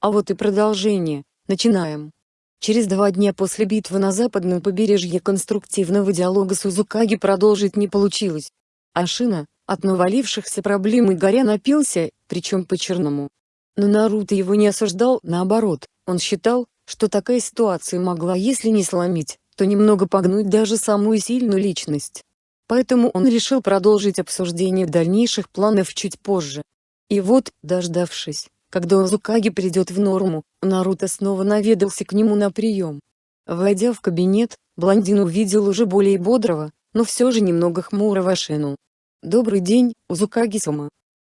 А вот и продолжение, начинаем. Через два дня после битвы на западном побережье конструктивного диалога с Узукаги продолжить не получилось. Ашина, от навалившихся проблем и горя напился, причем по-черному. Но Наруто его не осуждал, наоборот, он считал, что такая ситуация могла если не сломить, то немного погнуть даже самую сильную личность. Поэтому он решил продолжить обсуждение дальнейших планов чуть позже. И вот, дождавшись, когда Узукаги придет в норму, Наруто снова наведался к нему на прием. Войдя в кабинет, блондин увидел уже более бодрого, но все же немного хмурого Шину. «Добрый день, Узукаги-сама.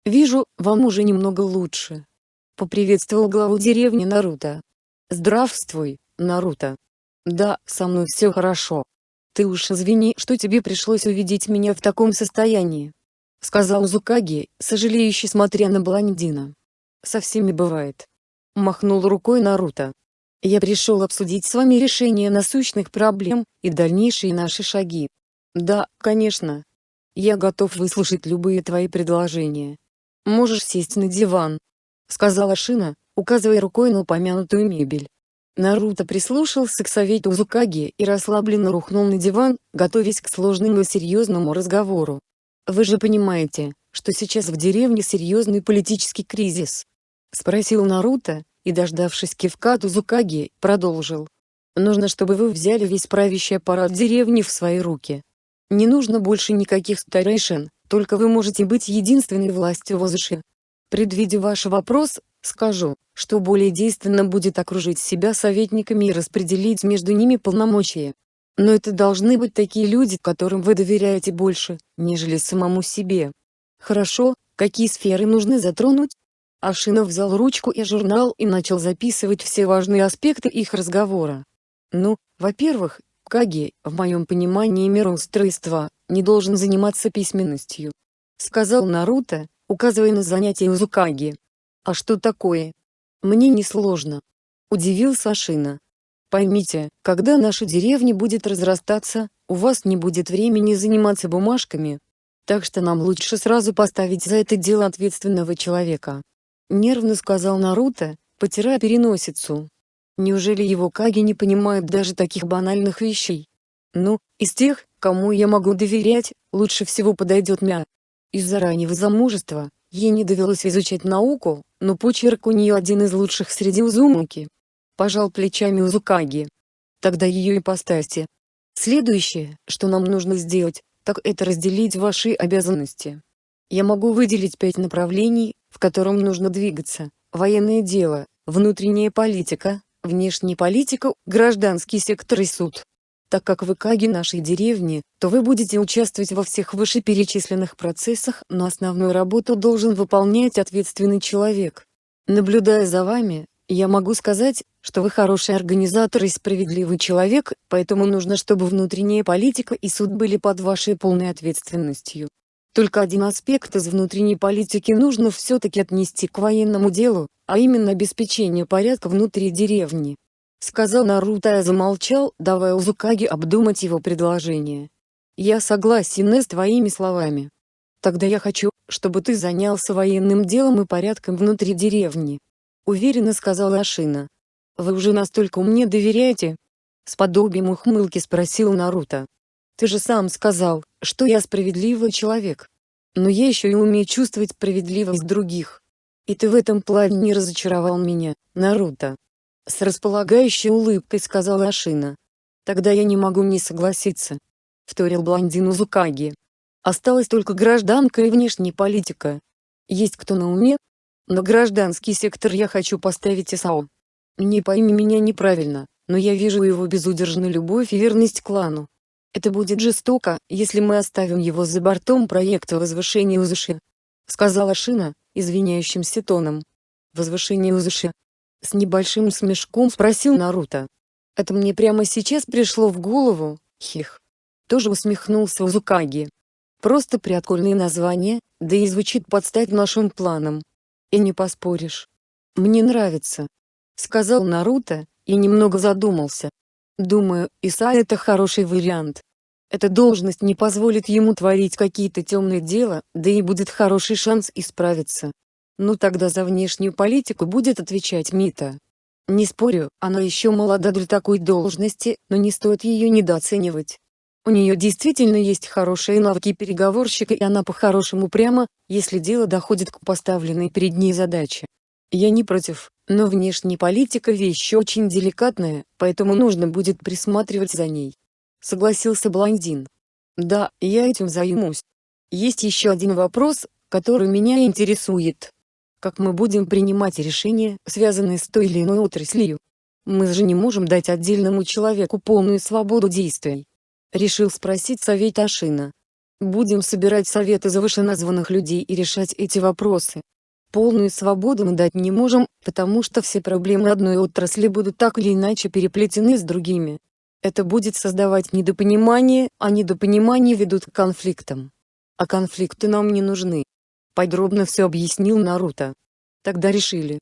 Вижу, вам уже немного лучше». Поприветствовал главу деревни Наруто. «Здравствуй, Наруто. Да, со мной все хорошо. Ты уж извини, что тебе пришлось увидеть меня в таком состоянии», — сказал Узукаги, сожалеющий смотря на блондина. «Со всеми бывает». Махнул рукой Наруто. «Я пришел обсудить с вами решение насущных проблем и дальнейшие наши шаги. Да, конечно, я готов выслушать любые твои предложения. Можешь сесть на диван», — сказала Шина, указывая рукой на упомянутую мебель. Наруто прислушался к совету Узукаги и расслабленно рухнул на диван, готовясь к сложному и серьезному разговору. «Вы же понимаете, что сейчас в деревне серьезный политический кризис?» — спросил Наруто, и дождавшись кивка от Узукаги, продолжил. «Нужно чтобы вы взяли весь правящий аппарат деревни в свои руки. Не нужно больше никаких старейшин, только вы можете быть единственной властью в Озыше. Предвидя ваш вопрос, скажу, что более действенно будет окружить себя советниками и распределить между ними полномочия. Но это должны быть такие люди, которым вы доверяете больше, нежели самому себе. Хорошо, какие сферы нужно затронуть? Ашинов взял ручку и журнал и начал записывать все важные аспекты их разговора. Ну, во-первых, Каги, в моем понимании мироустройства, не должен заниматься письменностью. Сказал Наруто, указывая на занятие Узукаги. А что такое? Мне не сложно. Удивился Ашина. Поймите, когда наша деревня будет разрастаться, у вас не будет времени заниматься бумажками. Так что нам лучше сразу поставить за это дело ответственного человека. Нервно сказал Наруто, потирая переносицу. Неужели его Каги не понимают даже таких банальных вещей? Ну, из тех, кому я могу доверять, лучше всего подойдет Мя. Из-за раннего замужества, ей не довелось изучать науку, но почерк у нее один из лучших среди Узумаки. Пожал плечами Узукаги. Тогда ее ипостаси. Следующее, что нам нужно сделать, так это разделить ваши обязанности. Я могу выделить пять направлений, в котором нужно двигаться. Военное дело, внутренняя политика, внешняя политика, гражданский сектор и суд. Так как вы каги нашей деревни, то вы будете участвовать во всех вышеперечисленных процессах, но основную работу должен выполнять ответственный человек. Наблюдая за вами, я могу сказать, что вы хороший организатор и справедливый человек, поэтому нужно, чтобы внутренняя политика и суд были под вашей полной ответственностью. Только один аспект из внутренней политики нужно все-таки отнести к военному делу, а именно обеспечение порядка внутри деревни. Сказал Наруто и замолчал, давая Узукаги обдумать его предложение. «Я согласен с твоими словами. Тогда я хочу, чтобы ты занялся военным делом и порядком внутри деревни», — уверенно сказала Ашина. «Вы уже настолько мне доверяете?» С подобием ухмылки спросил Наруто. Ты же сам сказал, что я справедливый человек. Но я еще и умею чувствовать справедливость других. И ты в этом плане не разочаровал меня, Наруто. С располагающей улыбкой сказала Ашина. Тогда я не могу не согласиться. Вторил блондин Узукаги. Осталась только гражданка и внешняя политика. Есть кто на уме? На гражданский сектор я хочу поставить ИСАО. Не пойми меня неправильно, но я вижу его безудержную любовь и верность клану. Это будет жестоко, если мы оставим его за бортом проекта возвышения Узуши. Сказала Шина, извиняющимся тоном. Возвышение Узуши. С небольшим смешком спросил Наруто. Это мне прямо сейчас пришло в голову, хих. Тоже усмехнулся Узукаги. Просто прикольное название, да и звучит под стать нашим планам. И не поспоришь. Мне нравится. Сказал Наруто, и немного задумался. Думаю, Иса это хороший вариант. Эта должность не позволит ему творить какие-то темные дела, да и будет хороший шанс исправиться. Ну тогда за внешнюю политику будет отвечать Мита. Не спорю, она еще молода для такой должности, но не стоит ее недооценивать. У нее действительно есть хорошие навыки переговорщика и она по-хорошему прямо, если дело доходит к поставленной перед ней задаче. Я не против, но внешняя политика вещь очень деликатная, поэтому нужно будет присматривать за ней. Согласился блондин. Да, я этим займусь. Есть еще один вопрос, который меня интересует. Как мы будем принимать решения, связанные с той или иной отраслью? Мы же не можем дать отдельному человеку полную свободу действий. Решил спросить совет Ашина. Будем собирать советы за вышеназванных людей и решать эти вопросы. Полную свободу мы дать не можем, потому что все проблемы одной отрасли будут так или иначе переплетены с другими. Это будет создавать недопонимание, а недопонимание ведут к конфликтам. А конфликты нам не нужны. Подробно все объяснил Наруто. Тогда решили.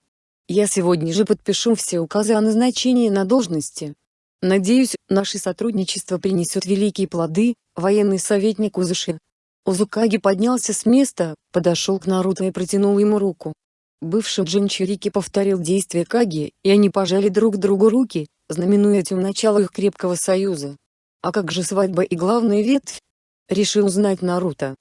Я сегодня же подпишу все указы о назначении на должности. Надеюсь, наше сотрудничество принесет великие плоды, военный советник Узуши. Узукаги поднялся с места, подошел к Наруто и протянул ему руку. Бывший Джинчурики повторил действия Каги, и они пожали друг другу руки, знаменуя этим начало их крепкого союза. А как же свадьба и главная ветвь? Решил узнать Наруто.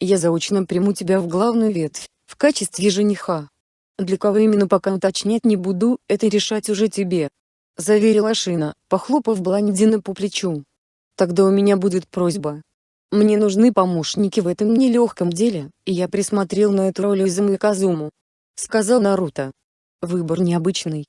Я заочно приму тебя в главную ветвь, в качестве жениха. Для кого именно пока уточнять не буду, это решать уже тебе. Заверила Шина, похлопав блондина по плечу. Тогда у меня будет просьба. Мне нужны помощники в этом нелегком деле, и я присмотрел на эту роль Изумы Казуму. Сказал Наруто. Выбор необычный.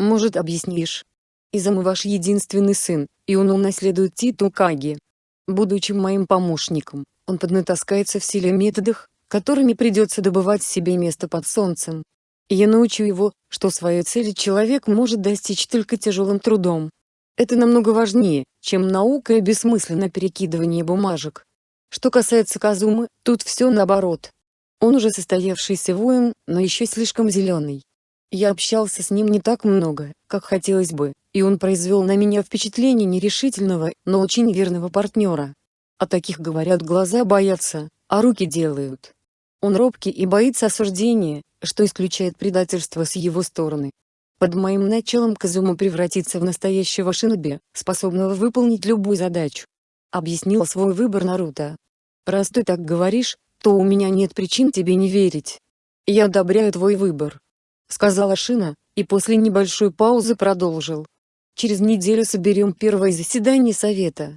Может объяснишь? Изамы ваш единственный сын, и он унаследует титул Каги. Будучи моим помощником, он поднатаскается в силе методах, которыми придется добывать себе место под солнцем. И я научу его, что своей цели человек может достичь только тяжелым трудом. Это намного важнее, чем наука и бессмысленное перекидывание бумажек. Что касается Казумы, тут все наоборот. Он уже состоявшийся воин, но еще слишком зеленый. Я общался с ним не так много, как хотелось бы, и он произвел на меня впечатление нерешительного, но очень верного партнера. О таких говорят глаза боятся, а руки делают. Он робкий и боится осуждения, что исключает предательство с его стороны. Под моим началом Казума превратится в настоящего шиноби, способного выполнить любую задачу. Объяснил свой выбор Наруто. Раз ты так говоришь, то у меня нет причин тебе не верить. Я одобряю твой выбор сказала Шина, и после небольшой паузы продолжил. Через неделю соберем первое заседание Совета.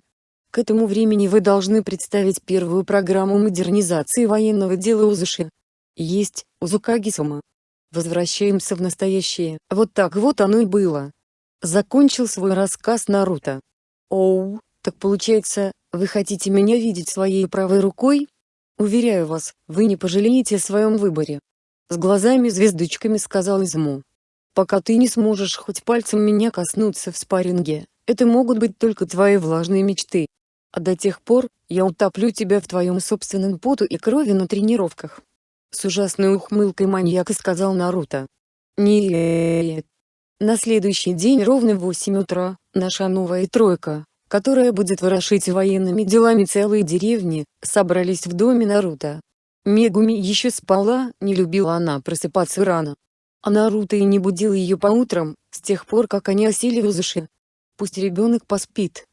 К этому времени вы должны представить первую программу модернизации военного дела Узуши. Есть, Узукаги-сама. Возвращаемся в настоящее. Вот так вот оно и было. Закончил свой рассказ Наруто. Оу, так получается, вы хотите меня видеть своей правой рукой? Уверяю вас, вы не пожалеете о своем выборе. С глазами-звездочками сказал Изму. Пока ты не сможешь хоть пальцем меня коснуться в спарринге, это могут быть только твои влажные мечты. А до тех пор, я утоплю тебя в твоем собственном поту и крови на тренировках. С ужасной ухмылкой маньяка сказал Наруто. Нет. На следующий день ровно в 8 утра, наша новая тройка, которая будет ворошить военными делами целые деревни, собрались в доме Наруто. Мегуми еще спала, не любила она просыпаться рано. А Наруто и не будил ее по утрам, с тех пор как они осели в Узуши. Пусть ребенок поспит.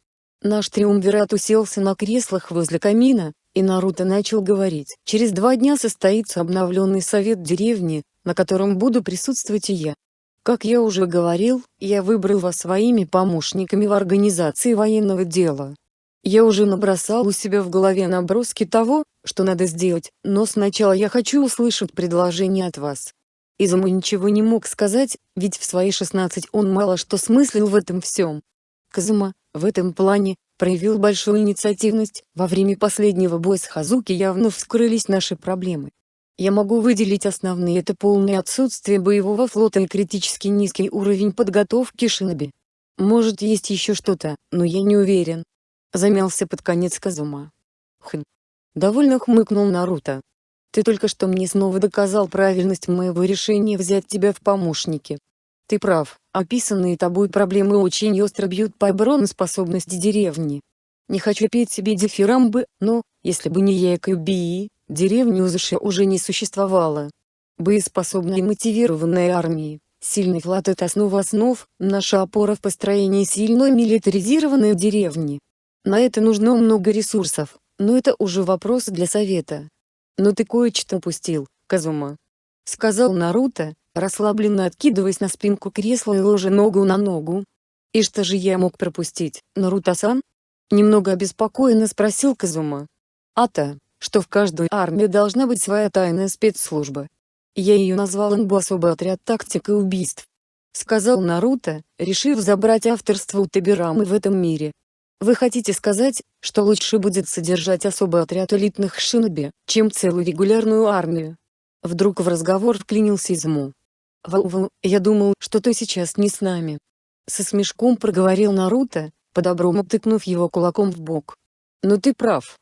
Наш триумвират уселся на креслах возле камина, и Наруто начал говорить. Через два дня состоится обновленный совет деревни, на котором буду присутствовать и я. Как я уже говорил, я выбрал вас своими помощниками в организации военного дела. Я уже набросал у себя в голове наброски того, что надо сделать, но сначала я хочу услышать предложение от вас. Изуму ничего не мог сказать, ведь в свои 16 он мало что смыслил в этом всем. Казума, в этом плане, проявил большую инициативность, во время последнего боя с Хазуки явно вскрылись наши проблемы. Я могу выделить основные это полное отсутствие боевого флота и критически низкий уровень подготовки шиноби. Может есть еще что-то, но я не уверен. Замялся под конец Казума. Хм. Довольно хмыкнул Наруто. Ты только что мне снова доказал правильность моего решения взять тебя в помощники. Ты прав, описанные тобой проблемы очень остро бьют по обороноспособности деревни. Не хочу петь себе дифирамбы, но, если бы не я деревни Узуши уже не существовало. Боеспособной и мотивированной армии, сильный флот – это основа основ, наша опора в построении сильной милитаризированной деревни. На это нужно много ресурсов, но это уже вопрос для совета. Но ты кое-что упустил, Казума. Сказал Наруто, расслабленно откидываясь на спинку кресла и ложа ногу на ногу. И что же я мог пропустить, Наруто-сан? Немного обеспокоенно спросил Казума. А-то, что в каждой армии должна быть своя тайная спецслужба. Я ее назвал НБУ особый отряд тактик и убийств. Сказал Наруто, решив забрать авторство у Табирамы в этом мире. Вы хотите сказать, что лучше будет содержать особый отряд элитных шиноби, чем целую регулярную армию? Вдруг в разговор вклинился Изму. Вау-вау, я думал, что ты сейчас не с нами. Со смешком проговорил Наруто, по-доброму тыкнув его кулаком в бок. Но ты прав.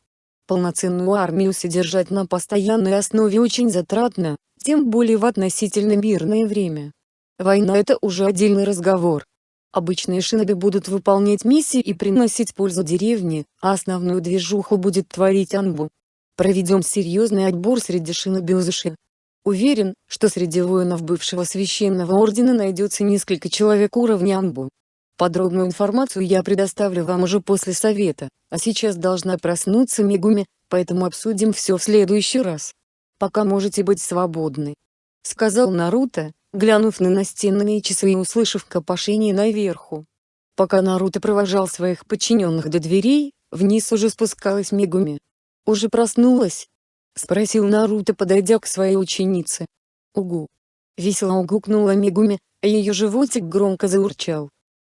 Полноценную армию содержать на постоянной основе очень затратно, тем более в относительно мирное время. Война это уже отдельный разговор. Обычные шиноби будут выполнять миссии и приносить пользу деревне, а основную движуху будет творить Анбу. Проведем серьезный отбор среди шиноби Узуши. Уверен, что среди воинов бывшего священного ордена найдется несколько человек уровня Анбу. Подробную информацию я предоставлю вам уже после совета, а сейчас должна проснуться Мегуми, поэтому обсудим все в следующий раз. Пока можете быть свободны. Сказал Наруто, глянув на настенные часы и услышав копошение наверху. Пока Наруто провожал своих подчиненных до дверей, вниз уже спускалась Мегуми. «Уже проснулась?» — спросил Наруто, подойдя к своей ученице. «Угу». Весело угукнула Мегуми, а ее животик громко заурчал.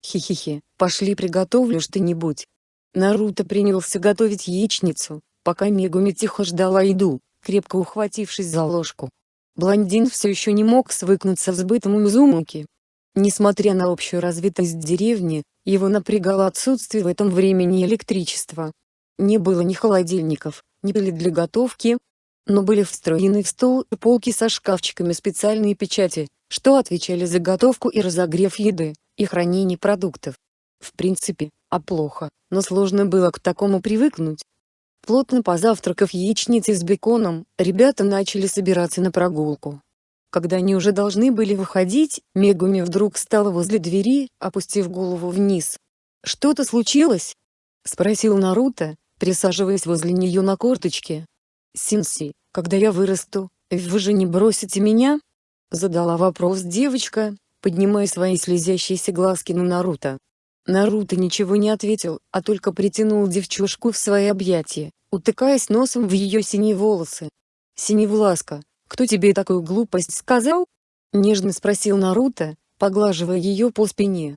«Хи-хи-хи, пошли приготовлю что-нибудь». Наруто принялся готовить яичницу, пока Мегуми тихо ждала еду, крепко ухватившись за ложку. Блондин все еще не мог свыкнуться с бытом Узумаки. Несмотря на общую развитость деревни, его напрягало отсутствие в этом времени электричества. Не было ни холодильников, ни пыли для готовки, но были встроены в стол и полки со шкафчиками специальные печати, что отвечали за готовку и разогрев еды, и хранение продуктов. В принципе, а плохо, но сложно было к такому привыкнуть. Плотно позавтракав яичницей с беконом, ребята начали собираться на прогулку. Когда они уже должны были выходить, Мегуми вдруг стала возле двери, опустив голову вниз. «Что-то случилось?» — спросил Наруто, присаживаясь возле нее на корточке. «Синси, когда я вырасту, вы же не бросите меня?» — задала вопрос девочка, поднимая свои слезящиеся глазки на Наруто. Наруто ничего не ответил, а только притянул девчушку в свои объятия утыкаясь носом в ее синие волосы. «Синевласка, кто тебе такую глупость сказал?» — нежно спросил Наруто, поглаживая ее по спине.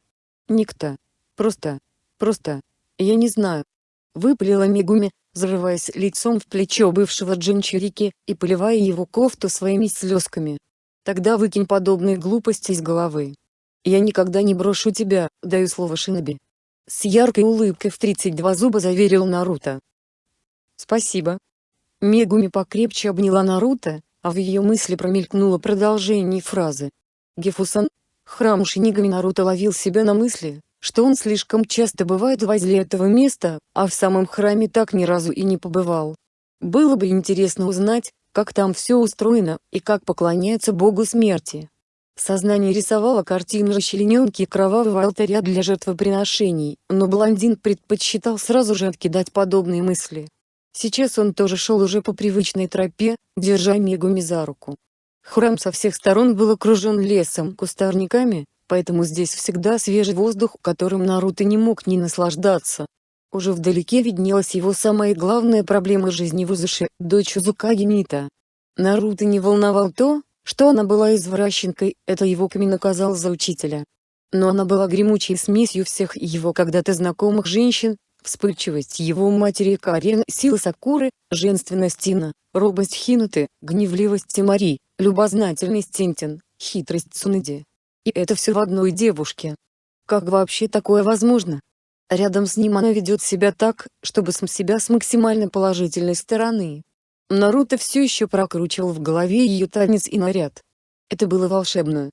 «Никто. Просто. Просто. Я не знаю». Выпалила Мегуми, взрываясь лицом в плечо бывшего Джинчурики и поливая его кофту своими слезками. «Тогда выкинь подобные глупости из головы. Я никогда не брошу тебя, даю слово Шиноби». С яркой улыбкой в 32 зуба заверил Наруто. Спасибо. Мегуми покрепче обняла Наруто, а в ее мысли промелькнуло продолжение фразы. Гефусан. Храм Шинигами Наруто ловил себя на мысли, что он слишком часто бывает возле этого места, а в самом храме так ни разу и не побывал. Было бы интересно узнать, как там все устроено, и как поклоняются богу смерти. Сознание рисовало картину расчлененки кровавого алтаря для жертвоприношений, но блондин предпочитал сразу же откидать подобные мысли. Сейчас он тоже шел уже по привычной тропе, держа Мегуми за руку. Храм со всех сторон был окружен лесом, кустарниками, поэтому здесь всегда свежий воздух, которым Наруто не мог не наслаждаться. Уже вдалеке виднелась его самая главная проблема жизни в Узуше, дочь Узукаги Мита. Наруто не волновал то, что она была извращенкой, это его Ками наказал за учителя. Но она была гремучей смесью всех его когда-то знакомых женщин, Вспыльчивость его матери Карен, сила Сакуры, женственность Тина, робость Хинуты, гневливость Тимари, любознательность Тинтин, хитрость Цунэди. И это все в одной девушке. Как вообще такое возможно? Рядом с ним она ведет себя так, чтобы см себя с максимально положительной стороны. Наруто все еще прокручивал в голове ее танец и наряд. Это было волшебно.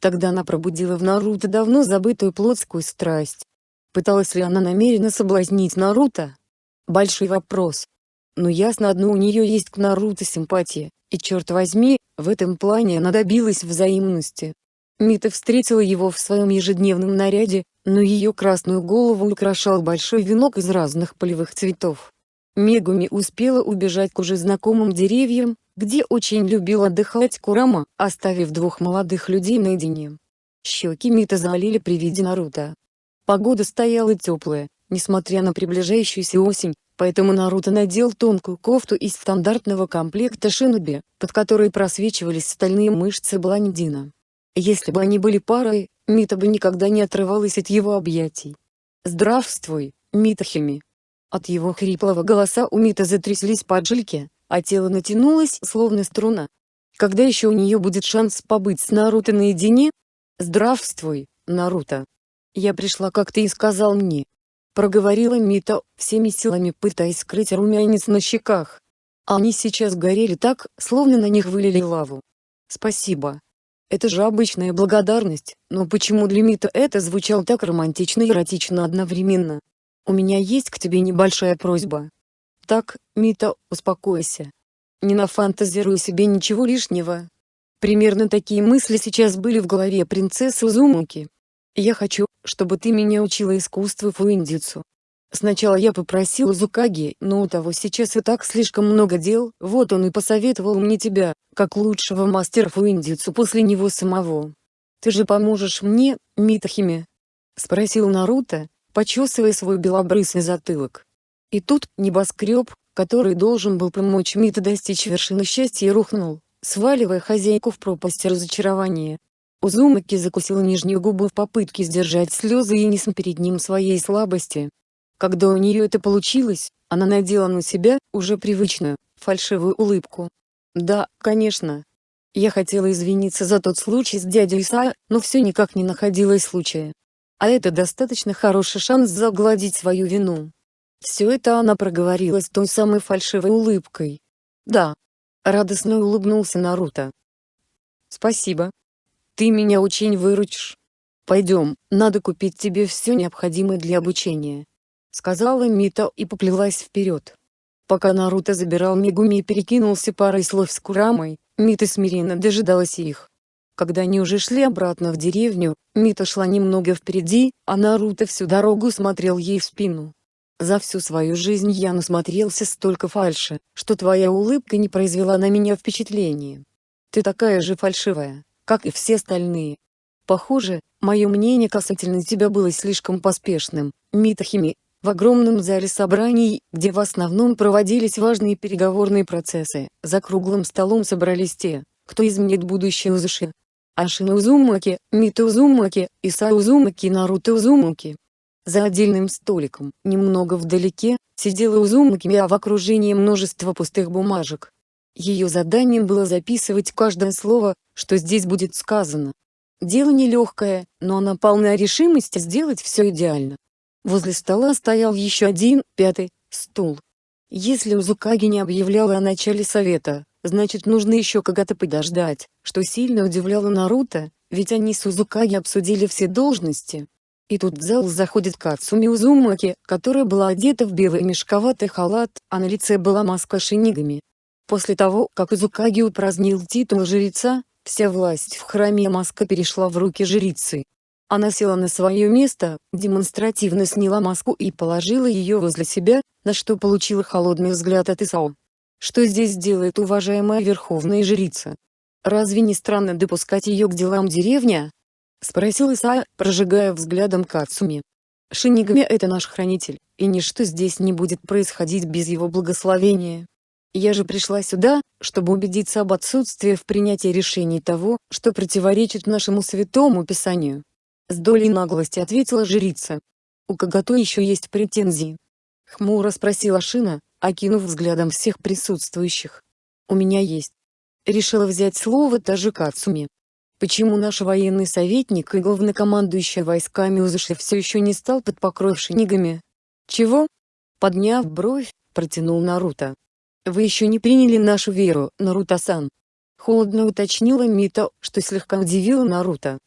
Тогда она пробудила в Наруто давно забытую плотскую страсть. Пыталась ли она намеренно соблазнить Наруто? Большой вопрос. Но ясно одно у нее есть к Наруто симпатия, и черт возьми, В этом плане она добилась взаимности. Мита встретила его в своем ежедневном наряде, но ее красную голову украшал большой венок из разных полевых цветов. Мегуми успела убежать к уже знакомым деревьям, где очень любил отдыхать Курама, оставив двух молодых людей наедине. Щеки Мита залили при виде Наруто. Погода стояла теплая, несмотря на приближающуюся осень, поэтому Наруто надел тонкую кофту из стандартного комплекта шиноби, под которой просвечивались стальные мышцы блондина. Если бы они были парой, Мита бы никогда не отрывалась от его объятий. «Здравствуй, Митахими!» От его хриплого голоса у Мита затряслись поджилки, а тело натянулось словно струна. Когда еще у нее будет шанс побыть с Наруто наедине? «Здравствуй, Наруто!» «Я пришла, как ты и сказал мне!» Проговорила Мита, всеми силами пытаясь скрыть румянец на щеках. Они сейчас горели так, словно на них вылили лаву. «Спасибо!» Это же обычная благодарность, но почему для Мита это звучало так романтично и эротично одновременно? У меня есть к тебе небольшая просьба. Так, Мита, успокойся. Не нафантазируй себе ничего лишнего. Примерно такие мысли сейчас были в голове принцессы Узумаки. Я хочу, чтобы ты меня учила искусству фуиндицу. Сначала я попросил Зукаги, но у того сейчас и так слишком много дел, вот он и посоветовал мне тебя, как лучшего мастера фуиндицу после него самого. Ты же поможешь мне, Митахиме? Спросил Наруто, почесывая свой белобрысый затылок. И тут небоскреб, который должен был помочь Мита достичь вершины счастья рухнул, сваливая хозяйку в пропасть разочарования. Узумаки закусила нижнюю губу в попытке сдержать слезы и не перед ним своей слабости. Когда у нее это получилось, она надела на себя, уже привычную, фальшивую улыбку. Да, конечно. Я хотела извиниться за тот случай с дядей Исаа, но все никак не находилось случая. А это достаточно хороший шанс загладить свою вину. Все это она проговорила с той самой фальшивой улыбкой. Да. Радостно улыбнулся Наруто. Спасибо. Ты меня очень выручишь. Пойдем, надо купить тебе все необходимое для обучения сказала Мита и поплелась вперед. Пока Наруто забирал Мегуми и перекинулся парой слов с Курамой, Мита смиренно дожидалась их. Когда они уже шли обратно в деревню, Мита шла немного впереди, а Наруто всю дорогу смотрел ей в спину. За всю свою жизнь я насмотрелся столько фальши, что твоя улыбка не произвела на меня впечатления. Ты такая же фальшивая, как и все остальные. Похоже, мое мнение касательно тебя было слишком поспешным, Митахими, в огромном зале собраний, где в основном проводились важные переговорные процессы, за круглым столом собрались те, кто изменит будущее Узуши. Ашина Узумаки, Мита Узумаки, Иса Узумаки и Наруто Узумаки. За отдельным столиком, немного вдалеке, сидела Узумаки а в окружении множества пустых бумажек. Ее заданием было записывать каждое слово, что здесь будет сказано. Дело нелегкое, но она полна решимости сделать все идеально. Возле стола стоял еще один, пятый, стул. Если Узукаги не объявляла о начале совета, значит нужно еще когда-то подождать, что сильно удивляло Наруто, ведь они с Узукаги обсудили все должности. И тут в зал заходит Кацуми Узумаки, которая была одета в белый мешковатый халат, а на лице была маска шинигами. После того, как Узукаги упразднил титул жреца, вся власть в храме маска перешла в руки жрицы. Она села на свое место, демонстративно сняла маску и положила ее возле себя, на что получила холодный взгляд от Исао. Что здесь делает уважаемая верховная жрица? Разве не странно допускать ее к делам деревня? Спросил Исао, прожигая взглядом Кацуми. Шинигами это наш хранитель, и ничто здесь не будет происходить без его благословения. Я же пришла сюда, чтобы убедиться об отсутствии в принятии решений того, что противоречит нашему святому писанию. С долей наглости ответила жрица. У Кагато еще есть претензии. Хмуро спросила Шина, окинув взглядом всех присутствующих. У меня есть. Решила взять слово Тажи Кацуми. Почему наш военный советник и главнокомандующий войсками Узыши все еще не стал под покров шинигами? Чего? Подняв бровь, протянул Наруто. Вы еще не приняли нашу веру, Наруто-сан. Холодно уточнила Мито, что слегка удивило Наруто.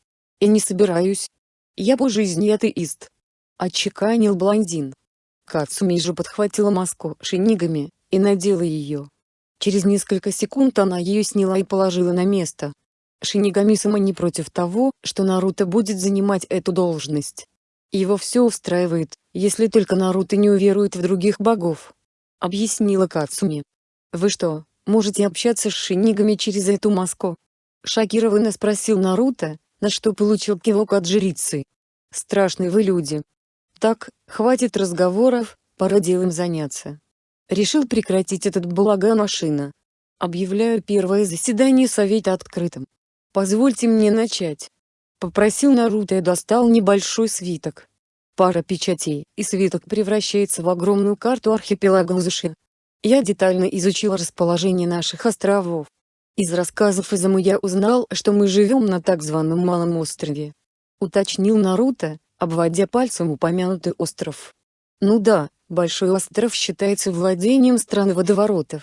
И не собираюсь. Я по жизни атеист. Отчеканил блондин. Кацуми же подхватила маску шинигами, и надела ее. Через несколько секунд она ее сняла и положила на место. Шинигами Сама не против того, что Наруто будет занимать эту должность. Его все устраивает, если только Наруто не уверует в других богов. Объяснила Кацуми. Вы что, можете общаться с шинигами через эту маску? Шокированно спросил Наруто, на что получил кивок от жрицы. Страшные вы люди. Так, хватит разговоров, пора делом заняться. Решил прекратить этот балаган машина. Объявляю первое заседание совета открытым. Позвольте мне начать. Попросил Наруто и достал небольшой свиток. Пара печатей, и свиток превращается в огромную карту архипелага Узуши. Я детально изучил расположение наших островов. Из рассказов Изаму я узнал, что мы живем на так званом Малом острове. Уточнил Наруто, обводя пальцем упомянутый остров. Ну да, Большой остров считается владением страны водоворотов.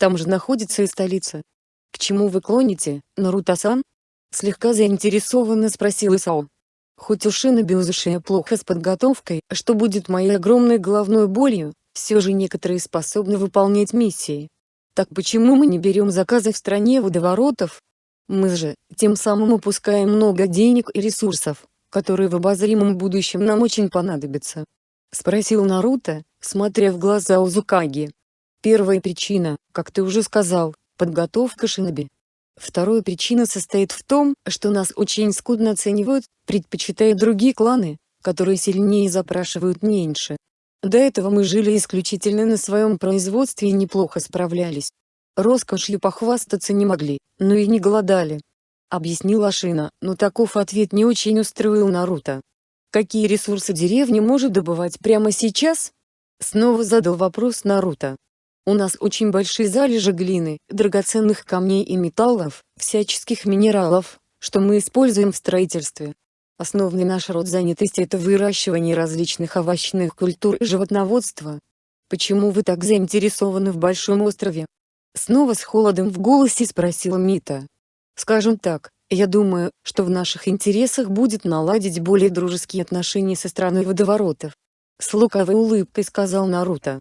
Там же находится и столица. К чему вы клоните, Наруто-сан? Слегка заинтересованно спросил Исао. Хоть у Шиноби Узушия плохо с подготовкой, что будет моей огромной головной болью, все же некоторые способны выполнять миссии. Так почему мы не берем заказы в стране водоворотов? Мы же, тем самым упускаем много денег и ресурсов, которые в обозримом будущем нам очень понадобятся. — спросил Наруто, смотря в глаза Узукаги. Первая причина, как ты уже сказал, подготовка шиноби. Вторая причина состоит в том, что нас очень скудно оценивают, предпочитая другие кланы, которые сильнее запрашивают меньше. До этого мы жили исключительно на своем производстве и неплохо справлялись. Роскошью похвастаться не могли, но и не голодали. Объяснила Шина, но таков ответ не очень устроил Наруто. Какие ресурсы деревня может добывать прямо сейчас? Снова задал вопрос Наруто. У нас очень большие залежи глины, драгоценных камней и металлов, всяческих минералов, что мы используем в строительстве. Основный наш род занятости – это выращивание различных овощных культур и животноводство. Почему вы так заинтересованы в Большом острове? Снова с холодом в голосе спросила Мита. Скажем так, я думаю, что в наших интересах будет наладить более дружеские отношения со страной водоворотов. С лукавой улыбкой сказал Наруто.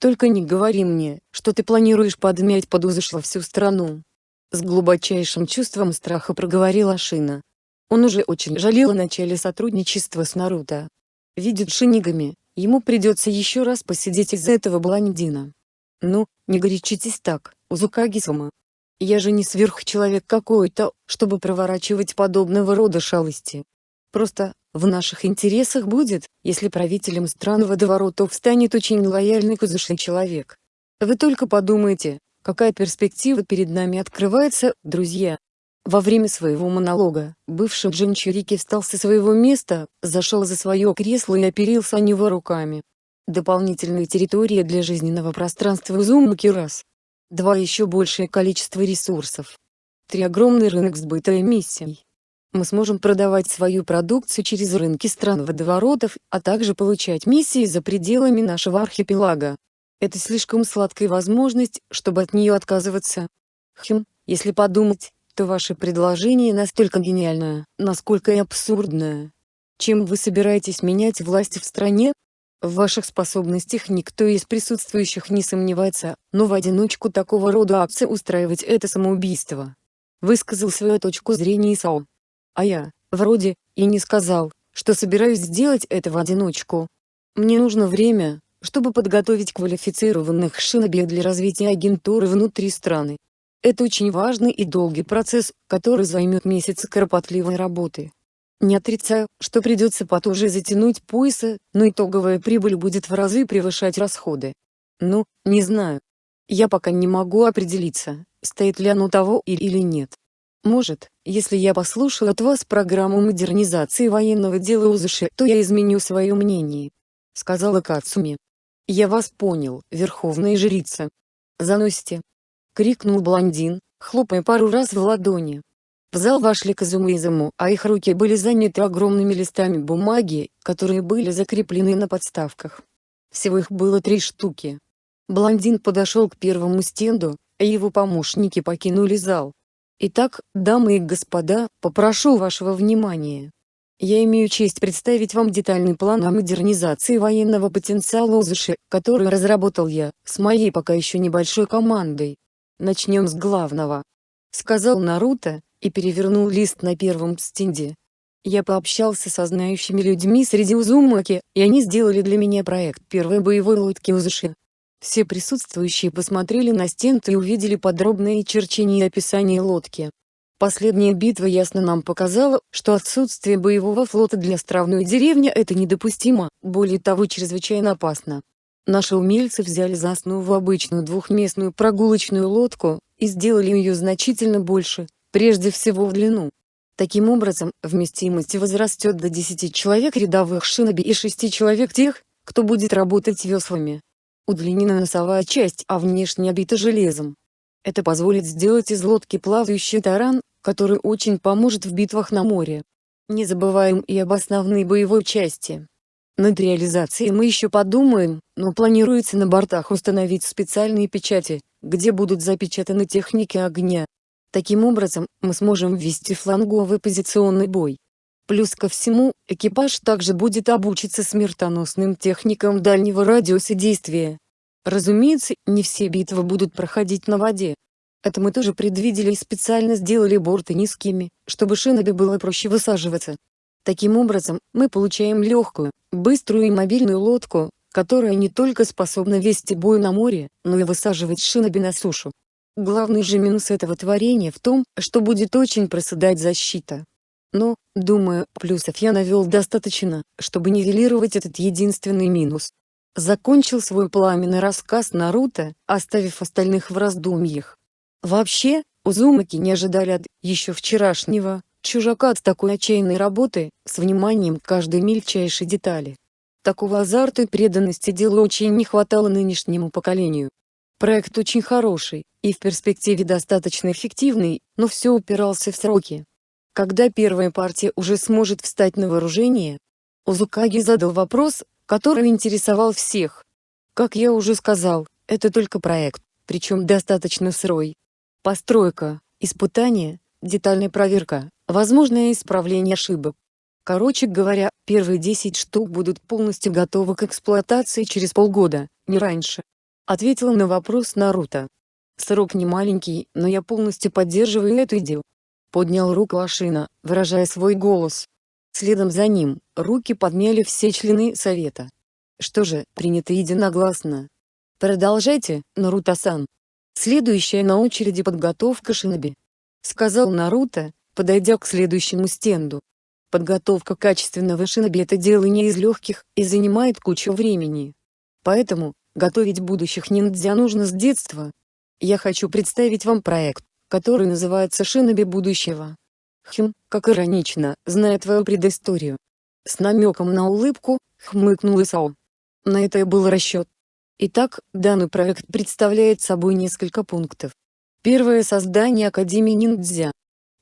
Только не говори мне, что ты планируешь подмять под узыш всю страну. С глубочайшим чувством страха проговорила Шина. Он уже очень жалел о начале сотрудничества с Наруто. Видит шинигами, ему придется еще раз посидеть из-за этого блондина. Ну, не горячитесь так, Узукаги-сама. Я же не сверхчеловек какой-то, чтобы проворачивать подобного рода шалости. Просто, в наших интересах будет, если правителем стран водоворотов станет очень лояльный кузышный человек. Вы только подумайте, какая перспектива перед нами открывается, друзья. Во время своего монолога, бывший Джинчурики встал со своего места, зашел за свое кресло и оперился о него руками. Дополнительная территория для жизненного пространства Узумаки раз. Два еще большее количество ресурсов. Три огромный рынок сбыта эмиссий. Мы сможем продавать свою продукцию через рынки стран водоворотов, а также получать миссии за пределами нашего архипелага. Это слишком сладкая возможность, чтобы от нее отказываться. Хм, если подумать, то ваше предложение настолько гениальное, насколько и абсурдное. Чем вы собираетесь менять власть в стране? В ваших способностях никто из присутствующих не сомневается, но в одиночку такого рода акции устраивать это самоубийство. Высказал свою точку зрения Исао. А я, вроде, и не сказал, что собираюсь сделать это в одиночку. Мне нужно время, чтобы подготовить квалифицированных шиноби для развития агентуры внутри страны. Это очень важный и долгий процесс, который займет месяцы кропотливой работы. Не отрицаю, что придется потуже затянуть пояса, но итоговая прибыль будет в разы превышать расходы. Ну, не знаю. Я пока не могу определиться, стоит ли оно того или нет. Может, если я послушал от вас программу модернизации военного дела УЗШ, то я изменю свое мнение. Сказала Кацуми. Я вас понял, верховная жрица. Заносите. Крикнул блондин, хлопая пару раз в ладони. В зал вошли Казума и Изаму, а их руки были заняты огромными листами бумаги, которые были закреплены на подставках. Всего их было три штуки. Блондин подошел к первому стенду, а его помощники покинули зал. Итак, дамы и господа, попрошу вашего внимания. Я имею честь представить вам детальный план о модернизации военного потенциала УЗШ, который разработал я, с моей пока еще небольшой командой. Начнем с главного. Сказал Наруто, и перевернул лист на первом стенде. Я пообщался со знающими людьми среди Узумаки, и они сделали для меня проект первой боевой лодки Узуши. Все присутствующие посмотрели на стенд и увидели подробное черчение и описание лодки. Последняя битва ясно нам показала, что отсутствие боевого флота для островной деревни это недопустимо, более того чрезвычайно опасно. Наши умельцы взяли за основу обычную двухместную прогулочную лодку, и сделали ее значительно больше, прежде всего в длину. Таким образом, вместимость возрастет до 10 человек рядовых шиноби и 6 человек тех, кто будет работать веслами. Удлинена носовая часть, а внешне обита железом. Это позволит сделать из лодки плавающий таран, который очень поможет в битвах на море. Не забываем и об основной боевой части. Над реализацией мы еще подумаем, но планируется на бортах установить специальные печати, где будут запечатаны техники огня, Таким образом, мы сможем ввести фланговый позиционный бой. Плюс ко всему, экипаж также будет обучиться смертоносным техникам дальнего радиуса действия. Разумеется, не все битвы будут проходить на воде. Это мы тоже предвидели и специально сделали борты низкими, чтобы шиноби было проще высаживаться. Таким образом, мы получаем легкую, быструю и мобильную лодку, которая не только способна вести бой на море, но и высаживать шиноби на сушу. Главный же минус этого творения в том, что будет очень проседать защита. Но, думаю, плюсов я навел достаточно, чтобы нивелировать этот единственный минус. Закончил свой пламенный рассказ Наруто, оставив остальных в раздумьях. Вообще, Узумаки не ожидали от еще вчерашнего чужака от такой отчаянной работы, с вниманием к каждой мельчайшей детали. Такого азарта и преданности делу очень не хватало нынешнему поколению. Проект очень хороший, и в перспективе достаточно эффективный, но все упирался в сроки. Когда первая партия уже сможет встать на вооружение? Узукаги задал вопрос, который интересовал всех. Как я уже сказал, это только проект, причем достаточно сырой. Постройка, испытание, детальная проверка, возможное исправление ошибок. Короче говоря, первые 10 штук будут полностью готовы к эксплуатации через полгода, не раньше. Ответила на вопрос Наруто. Срок не маленький, но я полностью поддерживаю эту идею. Поднял руку Ашина, выражая свой голос. Следом за ним, руки подняли все члены совета. Что же, принято единогласно. Продолжайте, Наруто-сан. Следующая на очереди подготовка шиноби. Сказал Наруто, подойдя к следующему стенду. Подготовка качественного шиноби это дело не из легких и занимает кучу времени. Поэтому, Готовить будущих ниндзя нужно с детства. Я хочу представить вам проект, который называется «Шиноби будущего». Хм, как иронично, зная твою предысторию. С намеком на улыбку, хмыкнул Исао. На это и был расчет. Итак, данный проект представляет собой несколько пунктов. Первое – создание Академии ниндзя.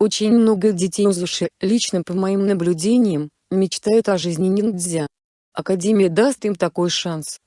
Очень много детей Узуши, лично по моим наблюдениям, мечтают о жизни ниндзя. Академия даст им такой шанс.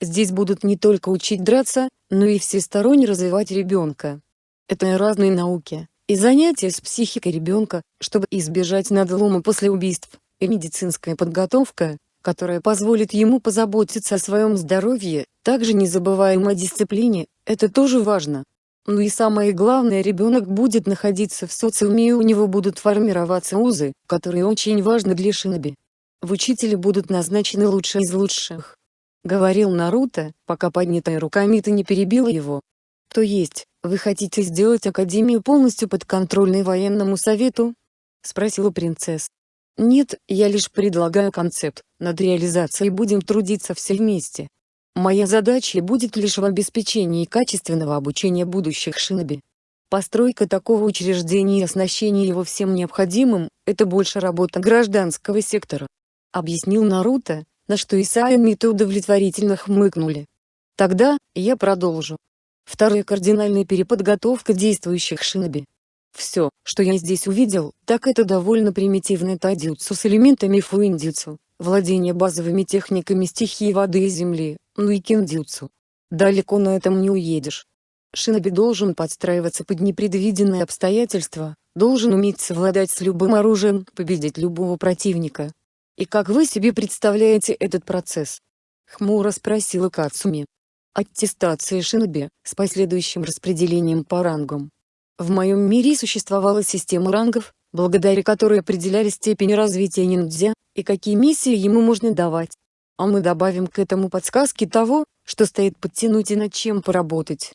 Здесь будут не только учить драться, но и всесторонне развивать ребенка. Это и разные науки, и занятия с психикой ребенка, чтобы избежать надлома после убийств, и медицинская подготовка, которая позволит ему позаботиться о своем здоровье, также не забываем о дисциплине, это тоже важно. Ну и самое главное ребенок будет находиться в социуме и у него будут формироваться узы, которые очень важны для шиноби. В учителе будут назначены лучшие из лучших. — говорил Наруто, пока поднятая рука Мита не перебила его. «То есть, вы хотите сделать Академию полностью подконтрольной военному совету?» — спросила принцесса. «Нет, я лишь предлагаю концепт, над реализацией будем трудиться все вместе. Моя задача будет лишь в обеспечении качественного обучения будущих шиноби. Постройка такого учреждения и оснащение его всем необходимым – это больше работа гражданского сектора», — объяснил Наруто, на что Исайя Мита удовлетворительно хмыкнули. Тогда, я продолжу. Вторая кардинальная переподготовка действующих шиноби. Все, что я здесь увидел, так это довольно примитивный тайдзюцу с элементами фуиндзюцу, владение базовыми техниками стихии воды и земли, ну и киндзюцу. Далеко на этом не уедешь. Шиноби должен подстраиваться под непредвиденные обстоятельства, должен уметь совладать с любым оружием, победить любого противника, «И как вы себе представляете этот процесс?» — хмуро спросила Кацуми. аттестации шиноби, с последующим распределением по рангам. В моем мире существовала система рангов, благодаря которой определяли степень развития ниндзя, и какие миссии ему можно давать. А мы добавим к этому подсказки того, что стоит подтянуть и над чем поработать.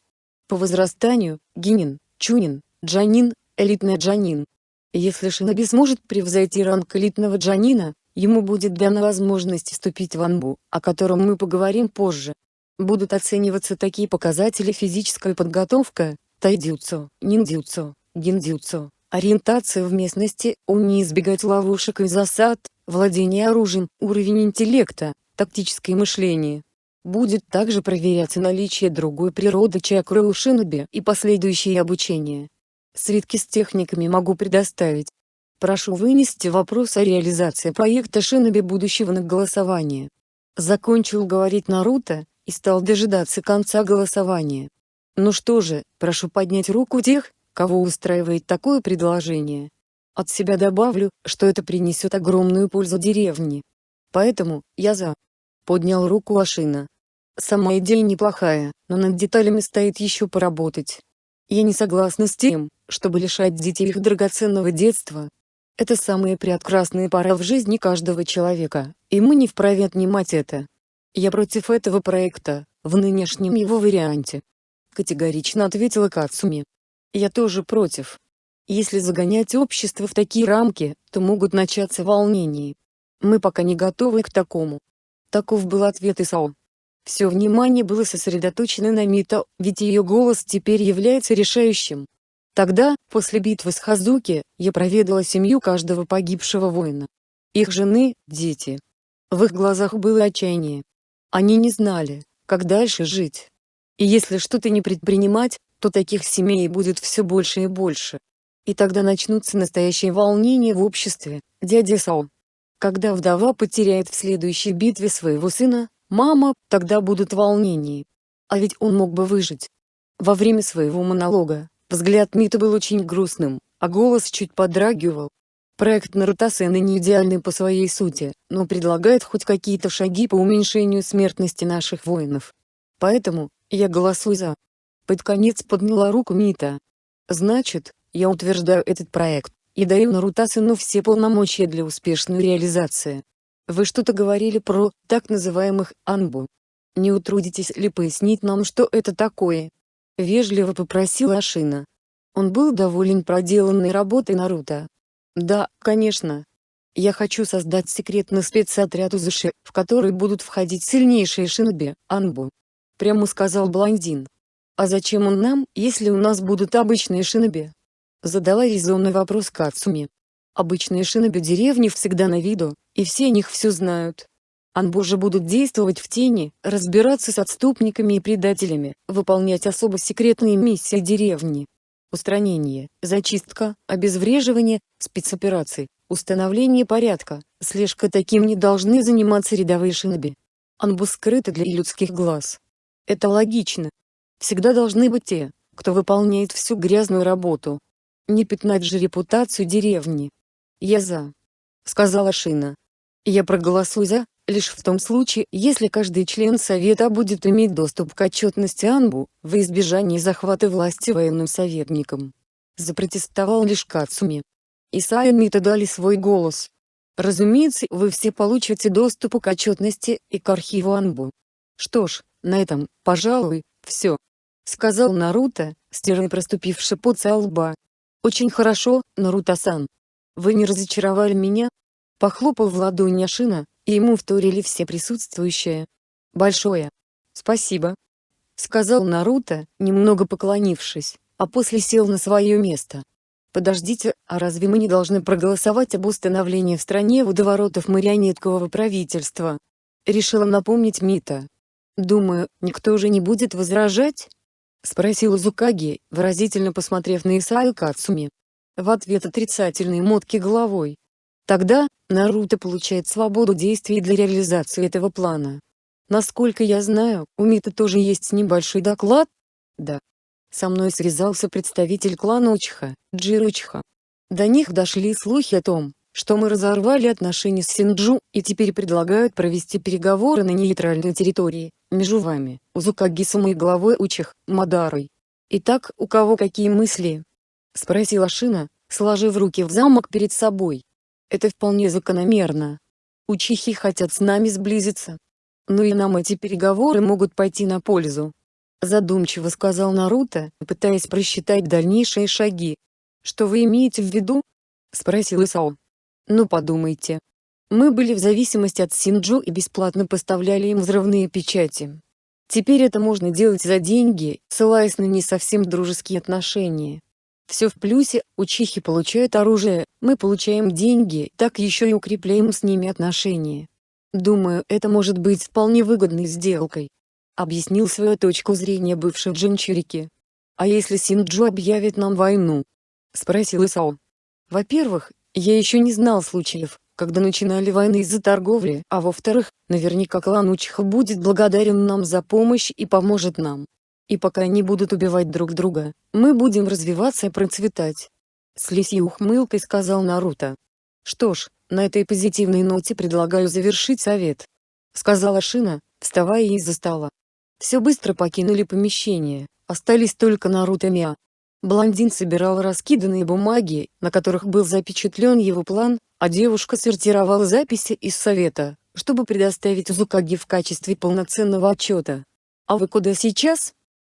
По возрастанию, гинин, чунин, джанин, элитный джанин. Если шиноби сможет превзойти ранг элитного джанина, ему будет дана возможность вступить в анбу, о котором мы поговорим позже. Будут оцениваться такие показатели физическая подготовка, тайдзюцу, ниндзюцу, гиндзюцу, ориентация в местности, умение избегать ловушек и засад, владение оружием, уровень интеллекта, тактическое мышление. Будет также проверяться наличие другой природы чакры у шиноби и последующее обучение. Свитки с техниками могу предоставить. Прошу вынести вопрос о реализации проекта шиноби будущего на голосование. Закончил говорить Наруто, и стал дожидаться конца голосования. Ну что же, прошу поднять руку тех, кого устраивает такое предложение. От себя добавлю, что это принесет огромную пользу деревне. Поэтому, я за. Поднял руку Ашина. Сама идея неплохая, но над деталями стоит еще поработать. Я не согласна с тем, чтобы лишать детей их драгоценного детства. Это самая прекрасная пора в жизни каждого человека, и мы не вправе отнимать это. Я против этого проекта, в нынешнем его варианте. Категорично ответила Кацуми. Я тоже против. Если загонять общество в такие рамки, то могут начаться волнения. Мы пока не готовы к такому. Таков был ответ Исао. Все внимание было сосредоточено на Мито, ведь ее голос теперь является решающим. Тогда, после битвы с Хазуки, я проведала семью каждого погибшего воина. Их жены, дети. В их глазах было отчаяние. Они не знали, как дальше жить. И если что-то не предпринимать, то таких семей будет все больше и больше. И тогда начнутся настоящие волнения в обществе, дядя Сао. Когда вдова потеряет в следующей битве своего сына, мама, тогда будут волнения. А ведь он мог бы выжить. Во время своего монолога, взгляд Мита был очень грустным, а голос чуть подрагивал. Проект Нарутасена не идеальный по своей сути, но предлагает хоть какие-то шаги по уменьшению смертности наших воинов. Поэтому, я голосую за. Под конец подняла руку Мита. Значит, я утверждаю этот проект, и даю Нарутасену все полномочия для успешной реализации. Вы что-то говорили про, так называемых, анбу. Не утрудитесь ли пояснить нам, что это такое? Вежливо попросила Ашина. Он был доволен проделанной работой Наруто. Да, конечно. Я хочу создать секретный спецотряд Узуши, в который будут входить сильнейшие шиноби, Анбу. Прямо сказал блондин. А зачем он нам, если у нас будут обычные шиноби? Задала резонный вопрос Кацуми. Обычные шиноби деревни всегда на виду, и все о них все знают. Анбу же будут действовать в тени, разбираться с отступниками и предателями, выполнять особо секретные миссии деревни устранение, зачистка, обезвреживание, спецоперации, установление порядка, слежка таким не должны заниматься рядовые шиноби. Анбу скрыты для людских глаз. Это логично. Всегда должны быть те, кто выполняет всю грязную работу. Не пятнать же репутацию деревни. Я за. Сказала Шина. Я проголосую за, лишь в том случае, если каждый член Совета будет иметь доступ к отчетности Анбу, в избежании захвата власти военным советникам. Запротестовал лишь Кацуми. Исайя и Мита дали свой голос. Разумеется, вы все получите доступ к отчетности и к архиву Анбу. Что ж, на этом, пожалуй, все. Сказал Наруто, стирая проступивший пот со лба. Очень хорошо, Наруто-сан. Вы не разочаровали меня? Похлопал в ладони Ашина, и ему вторили все присутствующие. «Большое спасибо», — сказал Наруто, немного поклонившись, а после сел на свое место. «Подождите, а разве мы не должны проголосовать об установлении в стране водоворотов марионеткового правительства?» Решила напомнить Мита. «Думаю, никто уже не будет возражать?» — спросил Зукаги, выразительно посмотрев на Исаю Кацуми. В ответ отрицательный мотки головой. Тогда, Наруто получает свободу действий для реализации этого плана. Насколько я знаю, у Мита тоже есть небольшой доклад? Да. Со мной связался представитель клана Учиха, Джиручха. До них дошли слухи о том, что мы разорвали отношения с Синджу, и теперь предлагают провести переговоры на нейтральной территории, между вами, Узукаги-сама и главой Учих, Мадарой. Итак, у кого какие мысли? Спросила Шина, сложив руки в замок перед собой. Это вполне закономерно. Учихи хотят с нами сблизиться. Но и нам эти переговоры могут пойти на пользу. Задумчиво сказал Наруто, пытаясь просчитать дальнейшие шаги. Что вы имеете в виду? Спросил Исао. Ну подумайте. Мы были в зависимости от Синджу и бесплатно поставляли им взрывные печати. Теперь это можно делать за деньги, ссылаясь на не совсем дружеские отношения. Все в плюсе, учихи получают оружие, мы получаем деньги, так еще и укрепляем с ними отношения. Думаю, это может быть вполне выгодной сделкой объяснил свою точку зрения бывший Джинчурики. «А если Синджу объявит нам войну?» — спросил Исао. «Во-первых, я еще не знал случаев, когда начинали войны из-за торговли, а во-вторых, наверняка клан Учиха будет благодарен нам за помощь и поможет нам. И пока они будут убивать друг друга, мы будем развиваться и процветать». С лисьей ухмылкой сказал Наруто. «Что ж, на этой позитивной ноте предлагаю завершить совет», — сказала Шина, вставая из-за стола. Все быстро покинули помещение, остались только Наруто Миа. Блондин собирал раскиданные бумаги, на которых был запечатлен его план, а девушка сортировала записи из совета, чтобы предоставить Зукаги в качестве полноценного отчета. «А вы куда сейчас?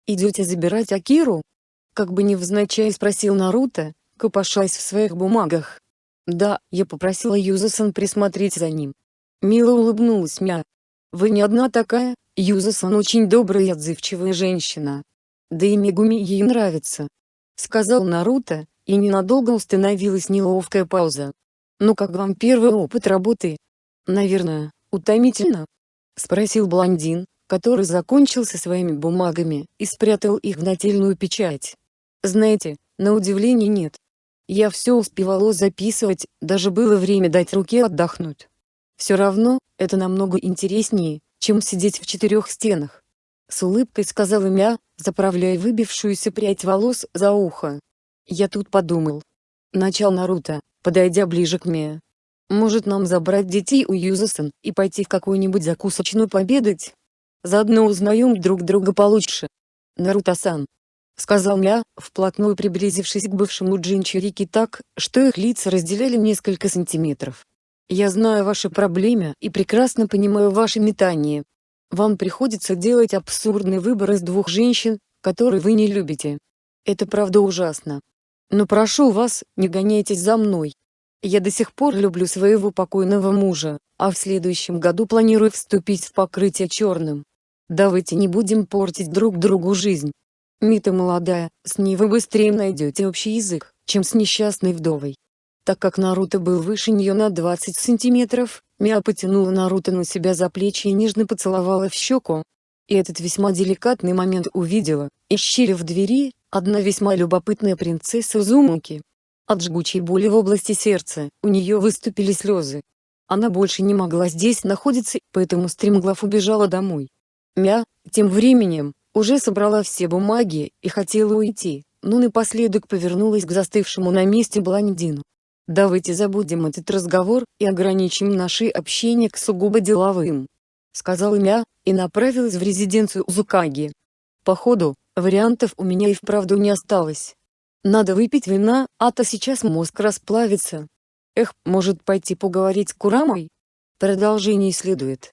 Идете забирать Акиру?» Как бы невзначай спросил Наруто, копошась в своих бумагах. «Да, я попросила Юзасан присмотреть за ним». Мило улыбнулась Мя. «Вы не одна такая, Юзасан очень добрая и отзывчивая женщина. Да и Мегуми ей нравится. Сказал Наруто, и ненадолго установилась неловкая пауза. «Ну как вам первый опыт работы?» «Наверное, утомительно?» Спросил блондин, который закончил со своими бумагами и спрятал их в нательную печать. «Знаете, на удивление нет. Я все успевала записывать, даже было время дать руке отдохнуть. Все равно, это намного интереснее, чем сидеть в четырех стенах. С улыбкой сказала Мя, заправляя выбившуюся прядь волос за ухо. Я тут подумал. Начал Наруто, подойдя ближе к Мия. Может нам забрать детей у Юзасан и пойти в какую-нибудь закусочную победать? Заодно узнаем друг друга получше. Наруто-сан. Сказал Мя, вплотную приблизившись к бывшему Джинчурики так, что их лица разделяли несколько сантиметров. Я знаю ваши проблемы и прекрасно понимаю ваши метания. Вам приходится делать абсурдный выбор из двух женщин, которые вы не любите. Это правда ужасно. Но прошу вас, не гоняйтесь за мной. Я до сих пор люблю своего покойного мужа, а в следующем году планирую вступить в покрытие черным. Давайте не будем портить друг другу жизнь. Мита молодая, с ней вы быстрее найдете общий язык, чем с несчастной вдовой. Так как Наруто был выше нее на 20 сантиметров, Миа потянула Наруто на себя за плечи и нежно поцеловала в щеку. И этот весьма деликатный момент увидела, исчили в двери, одна весьма любопытная принцесса Зумуки. От жгучей боли в области сердца, у нее выступили слезы. Она больше не могла здесь находиться, поэтому стремглав убежала домой. Мя, тем временем, уже собрала все бумаги и хотела уйти, но напоследок повернулась к застывшему на месте блондину. Давайте забудем этот разговор и ограничим наше общение к сугубо деловым. Сказал Мя, и направилась в резиденцию Зукаги. Походу, вариантов у меня и вправду не осталось. Надо выпить вина, а то сейчас мозг расплавится. Эх, может пойти поговорить с Курамой? Продолжение следует.